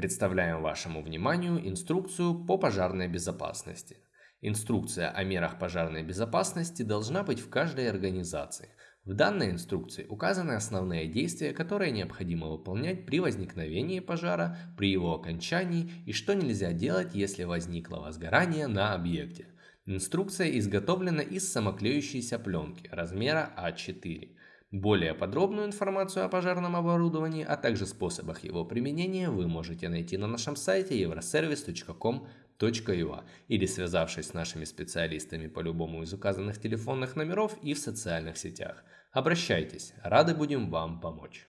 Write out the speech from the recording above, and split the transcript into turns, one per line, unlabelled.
Представляем вашему вниманию инструкцию по пожарной безопасности. Инструкция о мерах пожарной безопасности должна быть в каждой организации. В данной инструкции указаны основные действия, которые необходимо выполнять при возникновении пожара, при его окончании и что нельзя делать, если возникло возгорание на объекте. Инструкция изготовлена из самоклеющейся пленки размера А4. Более подробную информацию о пожарном оборудовании, а также способах его применения вы можете найти на нашем сайте euroservice.com.ua или связавшись с нашими специалистами по любому из указанных телефонных номеров и в социальных сетях. Обращайтесь, рады будем вам помочь.